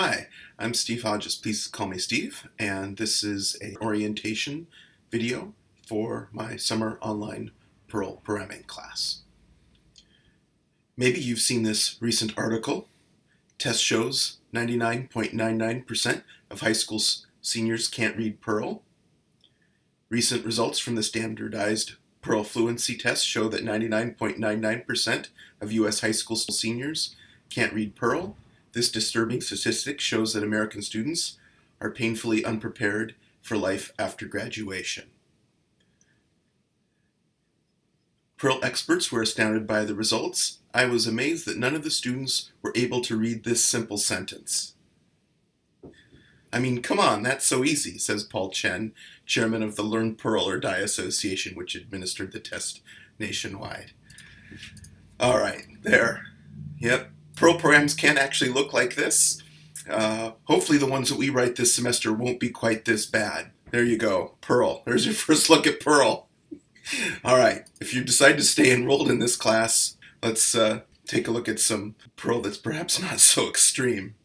Hi, I'm Steve Hodges. Please call me Steve, and this is a orientation video for my summer online Perl programming class. Maybe you've seen this recent article. Test shows 99.99% of high school seniors can't read Perl. Recent results from the standardized Perl fluency test show that 99.99% of U.S. high school seniors can't read Perl this disturbing statistic shows that American students are painfully unprepared for life after graduation. Perl experts were astounded by the results. I was amazed that none of the students were able to read this simple sentence. I mean, come on, that's so easy, says Paul Chen, chairman of the Learn Perl or Die Association, which administered the test nationwide. All right, there. Yep, Perl programs can actually look like this. Uh, hopefully the ones that we write this semester won't be quite this bad. There you go, Perl. There's your first look at Perl. All right, if you decide to stay enrolled in this class, let's uh, take a look at some Perl that's perhaps not so extreme.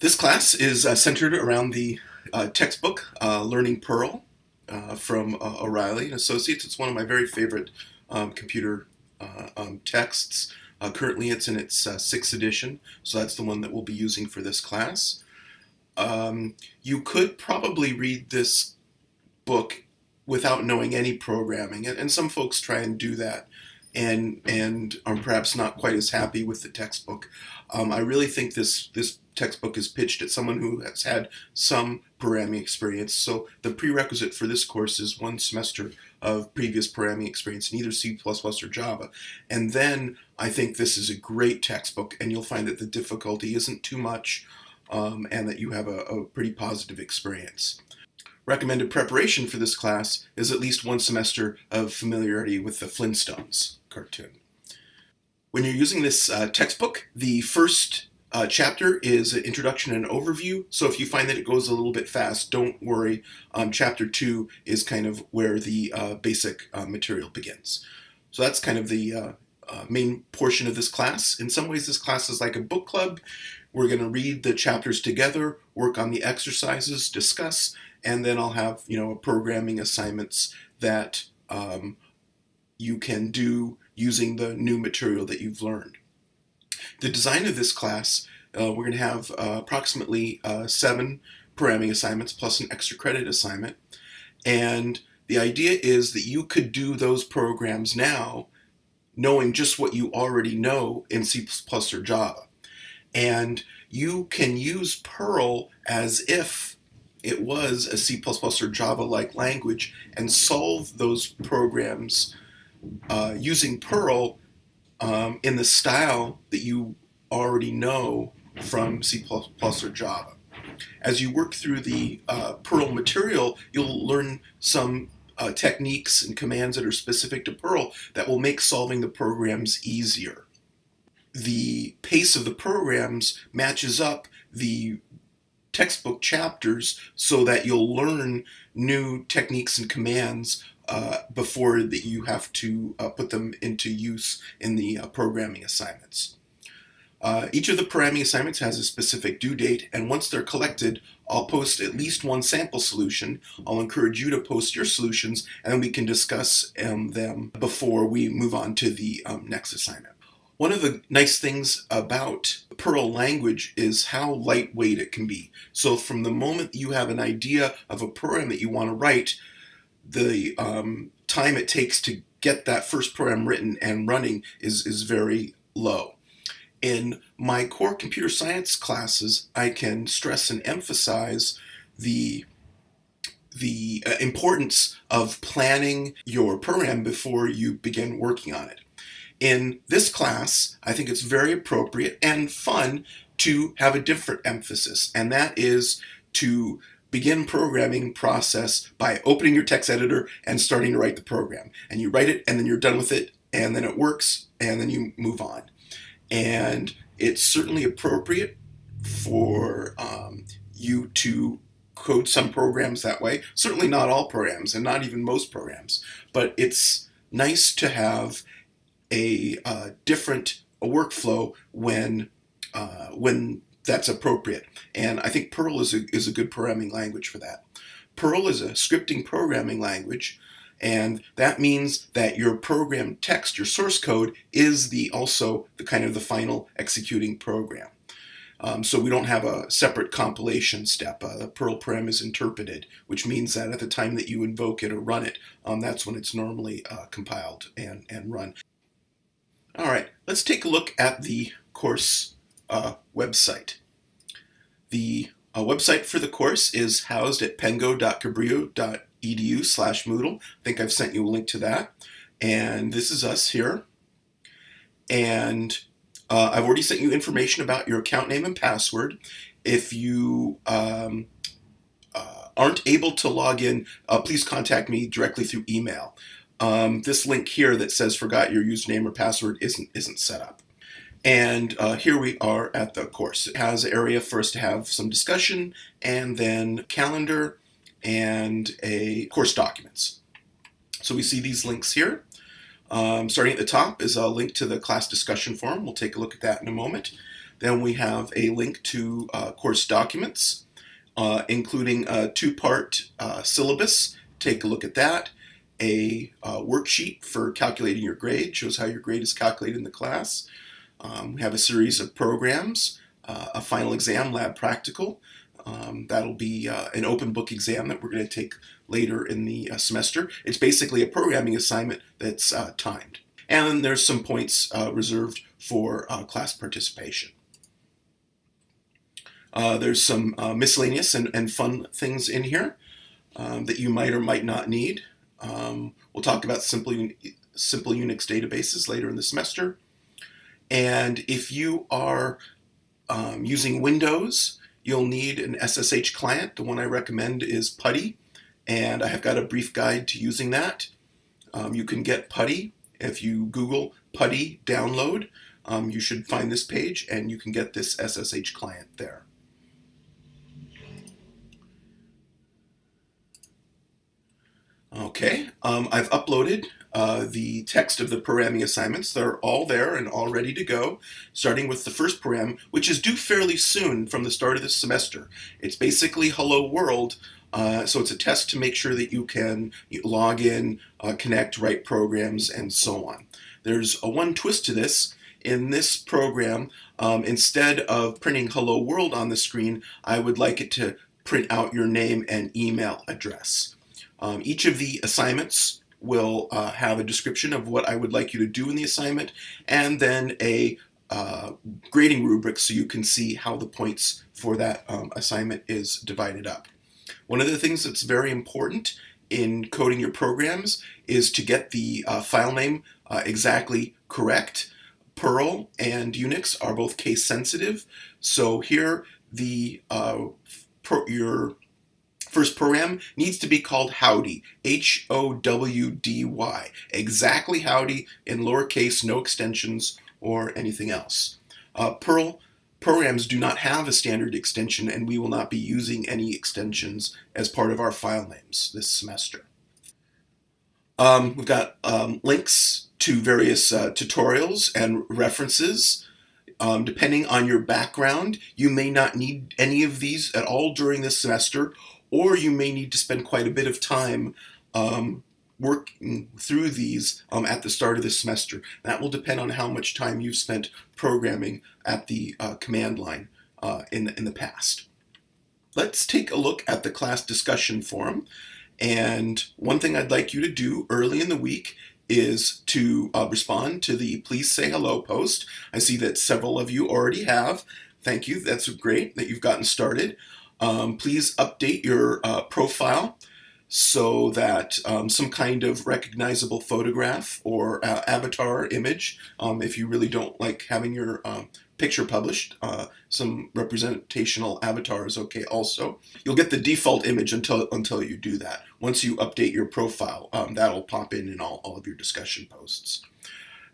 This class is uh, centered around the uh, textbook uh, Learning Perl uh, from O'Reilly and Associates. It's one of my very favorite um, computer um, texts. Uh, currently it's in its uh, sixth edition, so that's the one that we'll be using for this class. Um, you could probably read this book without knowing any programming, and, and some folks try and do that and and are perhaps not quite as happy with the textbook. Um, I really think this this textbook is pitched at someone who has had some programming experience. So the prerequisite for this course is one semester of previous programming experience in either C++ or Java. And then I think this is a great textbook and you'll find that the difficulty isn't too much um, and that you have a, a pretty positive experience. Recommended preparation for this class is at least one semester of familiarity with the Flintstones cartoon. When you're using this uh, textbook, the first uh, chapter is an introduction and overview. So if you find that it goes a little bit fast, don't worry. Um, chapter two is kind of where the uh, basic uh, material begins. So that's kind of the uh, uh, main portion of this class. In some ways, this class is like a book club. We're going to read the chapters together, work on the exercises, discuss, and then I'll have you know programming assignments that um, you can do using the new material that you've learned. The design of this class, uh, we're going to have uh, approximately uh, seven programming assignments plus an extra credit assignment. And the idea is that you could do those programs now knowing just what you already know in C++ or Java. And you can use Perl as if it was a C++ or Java-like language and solve those programs uh, using Perl um, in the style that you already know from C++ or Java. As you work through the uh, Perl material, you'll learn some uh, techniques and commands that are specific to Perl that will make solving the programs easier. The pace of the programs matches up the textbook chapters so that you'll learn new techniques and commands uh, before that you have to uh, put them into use in the uh, programming assignments. Uh, each of the programming assignments has a specific due date, and once they're collected, I'll post at least one sample solution. I'll encourage you to post your solutions, and we can discuss um, them before we move on to the um, next assignment. One of the nice things about Perl language is how lightweight it can be. So from the moment you have an idea of a program that you want to write, the um, time it takes to get that first program written and running is, is very low. In my core computer science classes, I can stress and emphasize the the uh, importance of planning your program before you begin working on it. In this class, I think it's very appropriate and fun to have a different emphasis, and that is to begin programming process by opening your text editor and starting to write the program. And you write it and then you're done with it and then it works and then you move on. And it's certainly appropriate for um, you to code some programs that way. Certainly not all programs and not even most programs, but it's nice to have a uh, different a workflow when uh, when that's appropriate. And I think Perl is a, is a good programming language for that. Perl is a scripting programming language and that means that your program text, your source code, is the also the kind of the final executing program. Um, so we don't have a separate compilation step. Uh, the Perl param is interpreted, which means that at the time that you invoke it or run it, um, that's when it's normally uh, compiled and, and run. All right, let's take a look at the course uh, website. The uh, website for the course is housed at pengo.cabrillo.edu slash Moodle. I think I've sent you a link to that. And this is us here. And uh, I've already sent you information about your account name and password. If you um, uh, aren't able to log in, uh, please contact me directly through email. Um, this link here that says forgot your username or password isn't isn't set up. And uh, here we are at the course. It has area us to have some discussion and then calendar and a course documents. So we see these links here. Um, starting at the top is a link to the class discussion forum. We'll take a look at that in a moment. Then we have a link to uh, course documents, uh, including a two-part uh, syllabus. Take a look at that. A uh, worksheet for calculating your grade, shows how your grade is calculated in the class. Um, we have a series of programs, uh, a final exam, lab practical. Um, that'll be uh, an open book exam that we're going to take later in the uh, semester. It's basically a programming assignment that's uh, timed. And then there's some points uh, reserved for uh, class participation. there's some miscellaneous and, and, fun things in here um, that you might or might not need. Um, we'll talk about simple, simple Unix databases later in the semester. And if you are um, using Windows, you'll need an SSH client. The one I recommend is PuTTY, and I have got a brief guide to using that. Um, you can get PuTTY if you Google PuTTY download. Um, you should find this page, and you can get this SSH client there. Okay, um, I've uploaded uh, the text of the programming assignments. They're all there and all ready to go, starting with the first program, which is due fairly soon from the start of the semester. It's basically Hello World, uh, so it's a test to make sure that you can log in, uh, connect, write programs, and so on. There's a one twist to this. In this program, um, instead of printing Hello World on the screen, I would like it to print out your name and email address. Um, each of the assignments will uh, have a description of what I would like you to do in the assignment and then a uh, grading rubric so you can see how the points for that um, assignment is divided up. One of the things that's very important in coding your programs is to get the uh, file name uh, exactly correct. Perl and Unix are both case sensitive, so here the uh, your First program needs to be called Howdy, H-O-W-D-Y. Exactly Howdy in lowercase, no extensions or anything else. Uh, Perl programs do not have a standard extension and we will not be using any extensions as part of our file names this semester. Um, we've got um, links to various uh, tutorials and references. Um, depending on your background, you may not need any of these at all during this semester, or you may need to spend quite a bit of time um, working through these um, at the start of the semester. That will depend on how much time you've spent programming at the uh, command line uh, in, the, in the past. Let's take a look at the class discussion forum. And one thing I'd like you to do early in the week is to uh, respond to the please say hello post. I see that several of you already have. Thank you. That's great that you've gotten started. Um, please update your uh, profile so that um, some kind of recognizable photograph or uh, avatar image, um, if you really don't like having your um, picture published, uh, some representational avatar is okay also. You'll get the default image until, until you do that. Once you update your profile, um, that'll pop in in all, all of your discussion posts.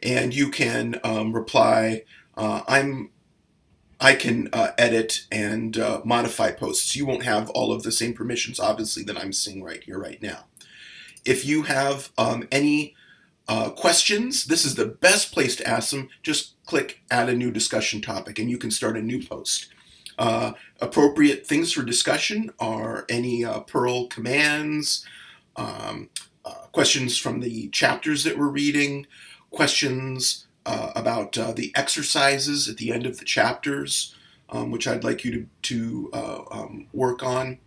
And you can um, reply, uh, I'm I can uh, edit and uh, modify posts. You won't have all of the same permissions, obviously, that I'm seeing right here, right now. If you have um, any uh, questions, this is the best place to ask them. Just click add a new discussion topic and you can start a new post. Uh, appropriate things for discussion are any uh, Perl commands, um, uh, questions from the chapters that we're reading, questions uh, about uh, the exercises at the end of the chapters, um, which I'd like you to, to uh, um, work on.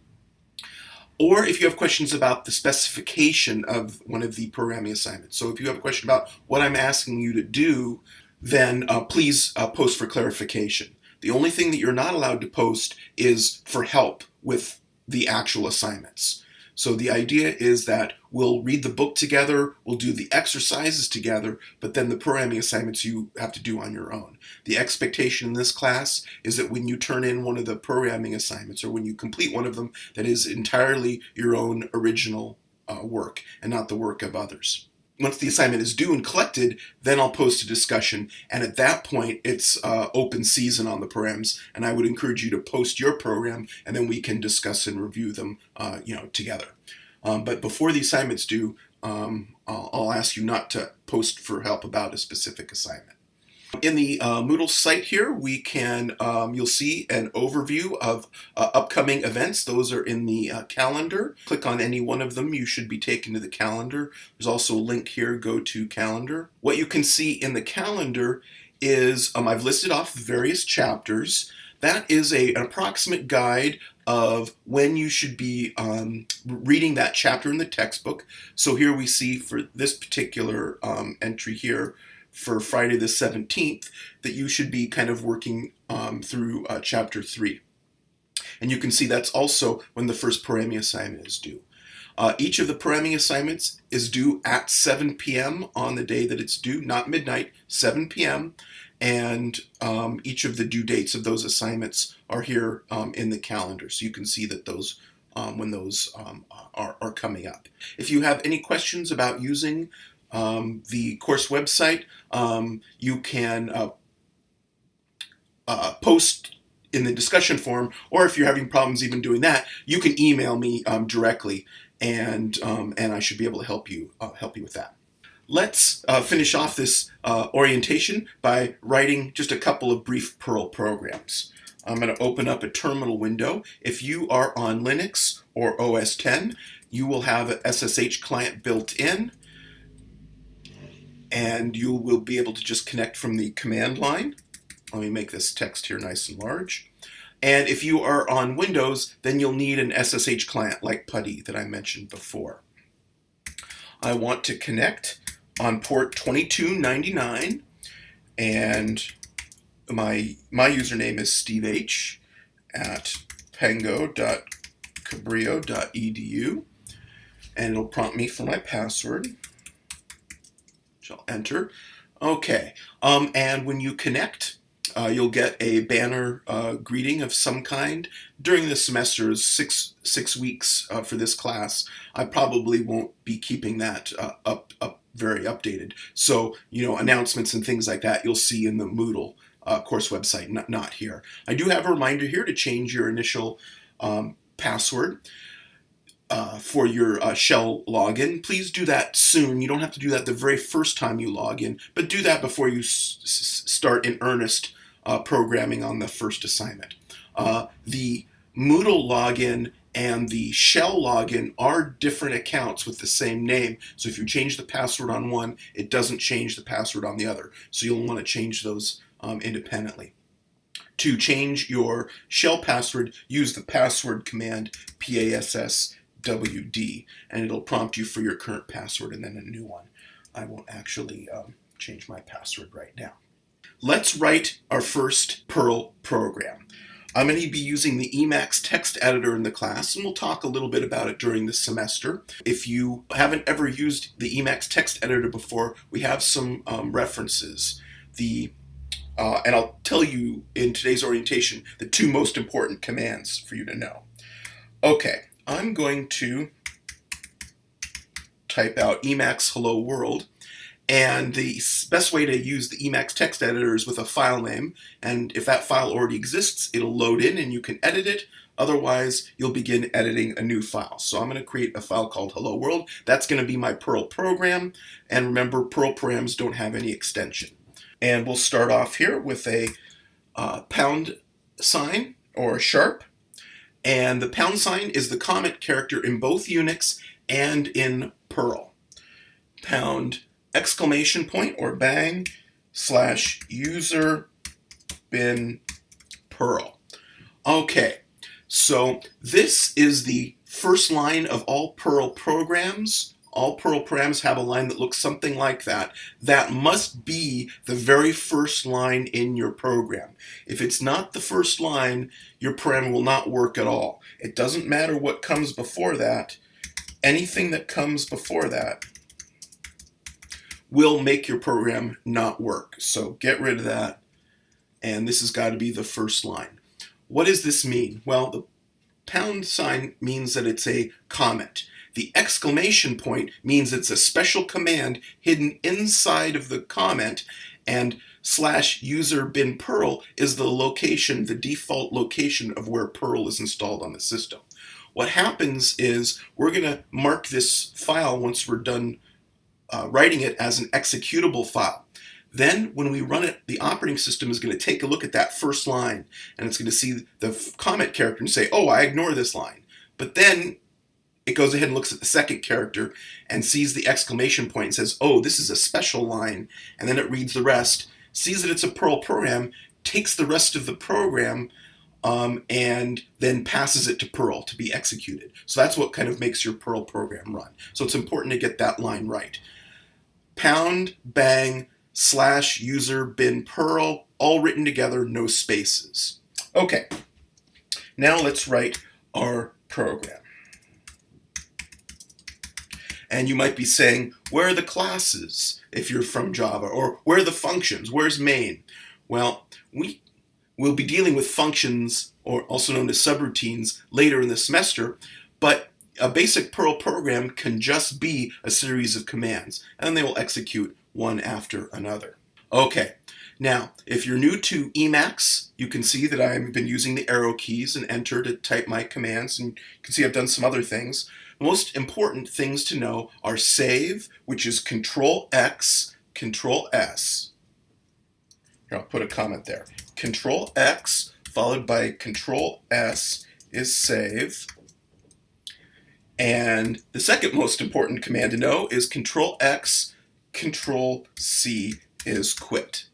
Or if you have questions about the specification of one of the programming assignments. So if you have a question about what I'm asking you to do, then uh, please uh, post for clarification. The only thing that you're not allowed to post is for help with the actual assignments. So the idea is that we'll read the book together, we'll do the exercises together, but then the programming assignments you have to do on your own. The expectation in this class is that when you turn in one of the programming assignments or when you complete one of them, that is entirely your own original uh, work and not the work of others once the assignment is due and collected, then I'll post a discussion. And at that point, it's uh, open season on the programs. And I would encourage you to post your program, and then we can discuss and review them, uh, you know, together. Um, but before the assignment's due, um, I'll, I'll ask you not to post for help about a specific assignment. In the uh, Moodle site here, we can, um, you'll see an overview of uh, upcoming events. Those are in the uh, calendar. Click on any one of them, you should be taken to the calendar. There's also a link here, go to calendar. What you can see in the calendar is, um, I've listed off various chapters. That is a, an approximate guide of when you should be um, reading that chapter in the textbook. So here we see for this particular um, entry here, for Friday the 17th that you should be kind of working um, through uh, chapter 3. And you can see that's also when the first programming assignment is due. Uh, each of the programming assignments is due at 7 p.m. on the day that it's due, not midnight, 7 p.m. And um, each of the due dates of those assignments are here um, in the calendar. So you can see that those um, when those um, are, are coming up. If you have any questions about using um, the course website. Um, you can uh, uh, post in the discussion forum, or if you're having problems even doing that, you can email me um, directly, and um, and I should be able to help you uh, help you with that. Let's uh, finish off this uh, orientation by writing just a couple of brief Perl programs. I'm going to open up a terminal window. If you are on Linux or OS 10, you will have an SSH client built in and you will be able to just connect from the command line. Let me make this text here nice and large. And if you are on Windows, then you'll need an SSH client like PuTTY that I mentioned before. I want to connect on port 2299 and my, my username is steveh at pango.cabrillo.edu and it'll prompt me for my password I'll enter. Okay, um, and when you connect, uh, you'll get a banner uh, greeting of some kind. During the semester six six weeks uh, for this class. I probably won't be keeping that uh, up up very updated. So you know announcements and things like that you'll see in the Moodle uh, course website, not not here. I do have a reminder here to change your initial um, password uh, for your uh, shell login, please do that soon. You don't have to do that the very first time you log in, but do that before you start in earnest uh, programming on the first assignment. Uh, the Moodle login and the shell login are different accounts with the same name. So if you change the password on one, it doesn't change the password on the other. So you'll want to change those um, independently. To change your shell password, use the password command PASS WD, and it'll prompt you for your current password and then a new one. I won't actually um, change my password right now. Let's write our first Perl program. I'm going to be using the Emacs text editor in the class, and we'll talk a little bit about it during the semester. If you haven't ever used the Emacs text editor before, we have some um, references. The uh, and I'll tell you in today's orientation the two most important commands for you to know. Okay, I'm going to type out Emacs Hello World. And the best way to use the Emacs text editor is with a file name. And if that file already exists, it'll load in and you can edit it. Otherwise, you'll begin editing a new file. So I'm going to create a file called Hello World. That's going to be my Perl program. And remember, Perl programs don't have any extension. And we'll start off here with a uh, pound sign or sharp. And the pound sign is the comment character in both Unix and in Perl. Pound exclamation point or bang slash user bin Perl. Okay, so this is the first line of all Perl programs. All Perl programs have a line that looks something like that. That must be the very first line in your program. If it's not the first line, your program will not work at all. It doesn't matter what comes before that. Anything that comes before that will make your program not work. So get rid of that. And this has got to be the first line. What does this mean? Well, the pound sign means that it's a comment. The exclamation point means it's a special command hidden inside of the comment and slash user bin Perl is the location, the default location of where Perl is installed on the system. What happens is we're going to mark this file once we're done uh, writing it as an executable file. Then when we run it, the operating system is going to take a look at that first line and it's going to see the comment character and say, oh, I ignore this line. But then it goes ahead and looks at the second character and sees the exclamation point and says, oh, this is a special line. And then it reads the rest, sees that it's a Perl program, takes the rest of the program um, and then passes it to Perl to be executed. So that's what kind of makes your Perl program run. So it's important to get that line right. Pound, bang, slash user bin Perl, all written together, no spaces. Okay, now let's write our program. And you might be saying, where are the classes if you're from Java? Or where are the functions? Where's main? Well, we will be dealing with functions, or also known as subroutines, later in the semester, but a basic Perl program can just be a series of commands, and they will execute one after another. Okay, now, if you're new to Emacs, you can see that I've been using the arrow keys and enter to type my commands, and you can see I've done some other things. Most important things to know are save, which is Control X, Control S. Here, I'll put a comment there. Control X followed by Control S is save. And the second most important command to know is Control X Control C is quit.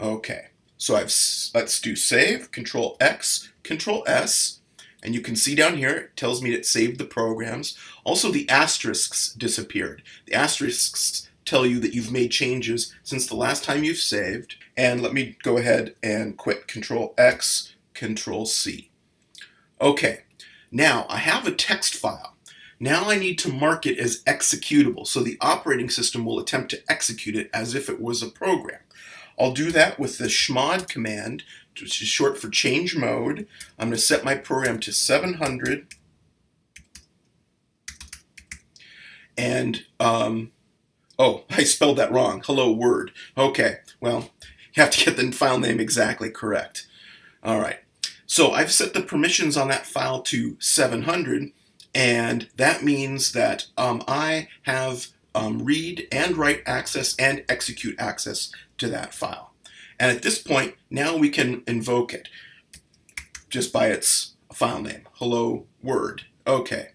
Okay, so I've let's do save, Control X, Control S, and you can see down here it tells me it saved the programs. Also, the asterisks disappeared. The asterisks tell you that you've made changes since the last time you've saved. And let me go ahead and quit Control X, Control C. Okay, now I have a text file. Now I need to mark it as executable, so the operating system will attempt to execute it as if it was a program. I'll do that with the chmod command, which is short for change mode. I'm going to set my program to 700. And, um, oh, I spelled that wrong. Hello, word. Okay, well, you have to get the file name exactly correct. All right. So I've set the permissions on that file to 700. And that means that um, I have um, read and write access and execute access to that file. And at this point, now we can invoke it just by its file name, hello word. Okay.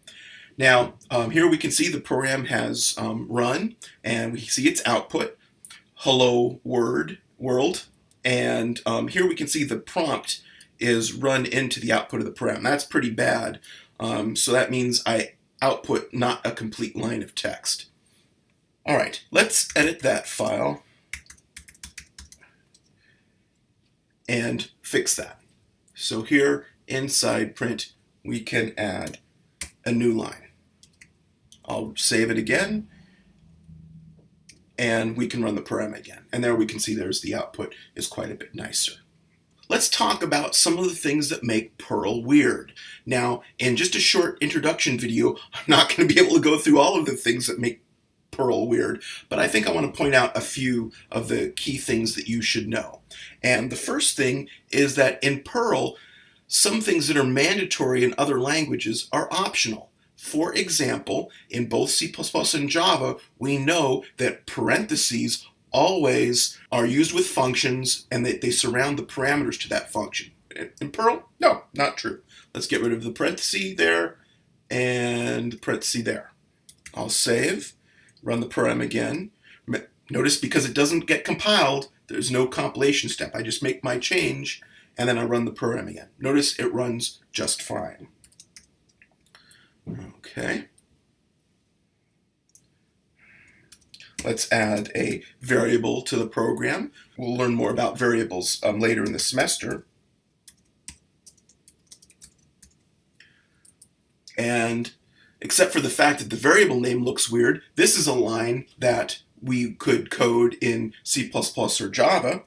Now, um, here we can see the program has um, run, and we see its output, hello word world. And um, here we can see the prompt is run into the output of the program. That's pretty bad. Um, so that means I output not a complete line of text. All right, let's edit that file and fix that. So here inside print, we can add a new line. I'll save it again and we can run the program again. And there we can see there's the output is quite a bit nicer let's talk about some of the things that make Perl weird. Now, in just a short introduction video, I'm not going to be able to go through all of the things that make Perl weird, but I think I want to point out a few of the key things that you should know. And the first thing is that in Perl, some things that are mandatory in other languages are optional. For example, in both C++ and Java, we know that parentheses always are used with functions and that they surround the parameters to that function. in Perl? No, not true. Let's get rid of the parenthesis there and the parenthesis there. I'll save, run the program again. Notice because it doesn't get compiled, there's no compilation step. I just make my change and then I run the program again. Notice it runs just fine. Okay. Let's add a variable to the program. We'll learn more about variables um, later in the semester. And except for the fact that the variable name looks weird, this is a line that we could code in C++ or Java.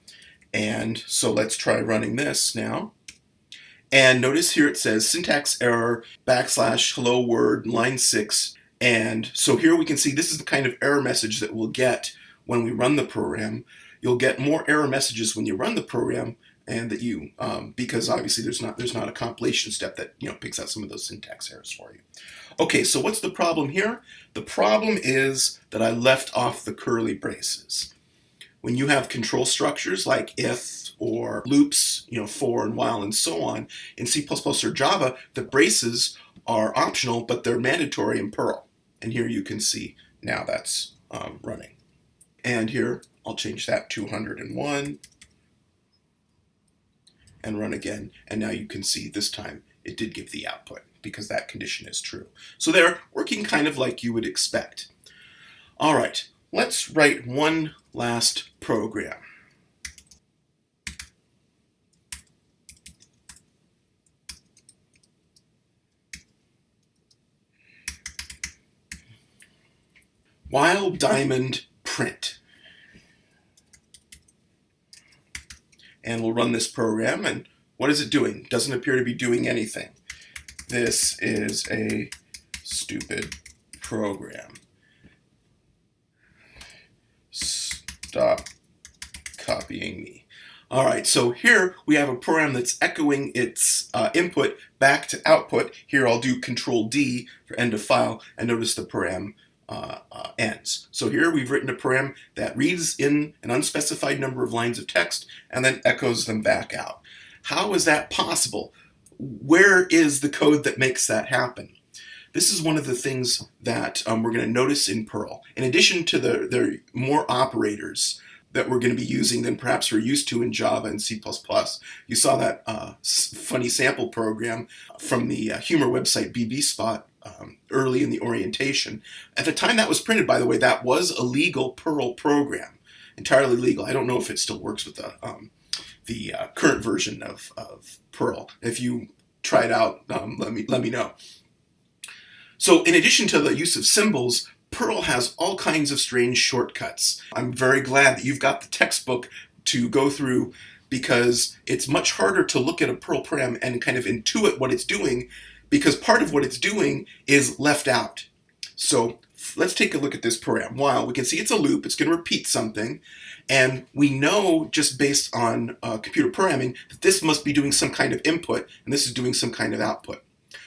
And so let's try running this now. And notice here it says syntax error backslash hello word line 6. And so here we can see this is the kind of error message that we'll get when we run the program. You'll get more error messages when you run the program and that you, um, because obviously there's not, there's not a compilation step that, you know, picks out some of those syntax errors for you. Okay, so what's the problem here? The problem is that I left off the curly braces. When you have control structures like if or loops, you know, for and while and so on, in C++ or Java, the braces are optional, but they're mandatory in Perl. And here you can see now that's um, running. And here, I'll change that to 101 and run again. And now you can see this time it did give the output because that condition is true. So they're working kind of like you would expect. All right, let's write one last program. While diamond print. And we'll run this program and what is it doing? Doesn't appear to be doing anything. This is a stupid program. Stop copying me. All right, so here we have a program that's echoing its uh, input back to output. Here I'll do Control D for end of file, and notice the program uh, uh, ends. So here we've written a program that reads in an unspecified number of lines of text and then echoes them back out. How is that possible? where is the code that makes that happen? This is one of the things that um, we're going to notice in Perl. In addition to the, the more operators that we're going to be using than perhaps we're used to in Java and C++. You saw that uh, funny sample program from the uh, humor website BBSpot um, early in the orientation. At the time that was printed, by the way, that was a legal Perl program, entirely legal. I don't know if it still works with the um, the uh, current version of, of Perl. If you try it out, um, let me let me know. So in addition to the use of symbols, Perl has all kinds of strange shortcuts. I'm very glad that you've got the textbook to go through because it's much harder to look at a Perl program and kind of intuit what it's doing because part of what it's doing is left out. So let's take a look at this program. While we can see it's a loop, it's going to repeat something, and we know just based on uh, computer programming that this must be doing some kind of input, and this is doing some kind of output.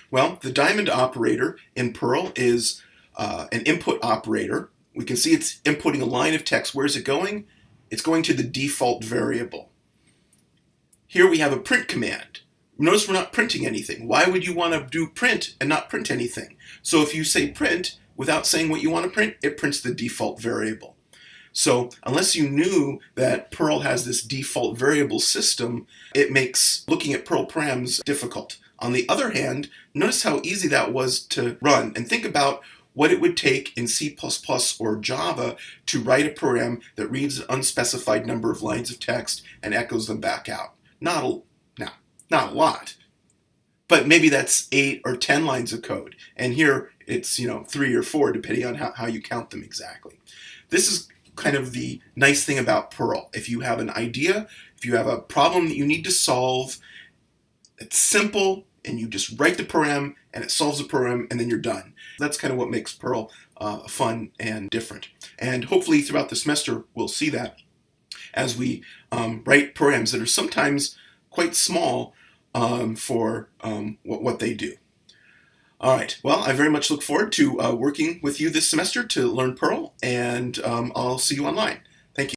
Well, the diamond operator in Perl is uh, an input operator. We can see it's inputting a line of text. Where's it going? It's going to the default variable. Here we have a print command. Notice we're not printing anything. Why would you want to do print and not print anything? So if you say print, without saying what you want to print, it prints the default variable. So unless you knew that Perl has this default variable system, it makes looking at Perl params difficult. On the other hand, notice how easy that was to run and think about what it would take in C++ or Java to write a program that reads an unspecified number of lines of text and echoes them back out. Not a, not a lot, but maybe that's eight or 10 lines of code. And here it's, you know, three or four, depending on how, how you count them exactly. This is kind of the nice thing about Perl. If you have an idea, if you have a problem that you need to solve, it's simple and you just write the program and it solves the program and then you're done. That's kind of what makes Perl uh, fun and different. And hopefully throughout the semester we'll see that as we um, write programs that are sometimes quite small um, for um, what, what they do. All right, well, I very much look forward to uh, working with you this semester to learn Perl, and um, I'll see you online.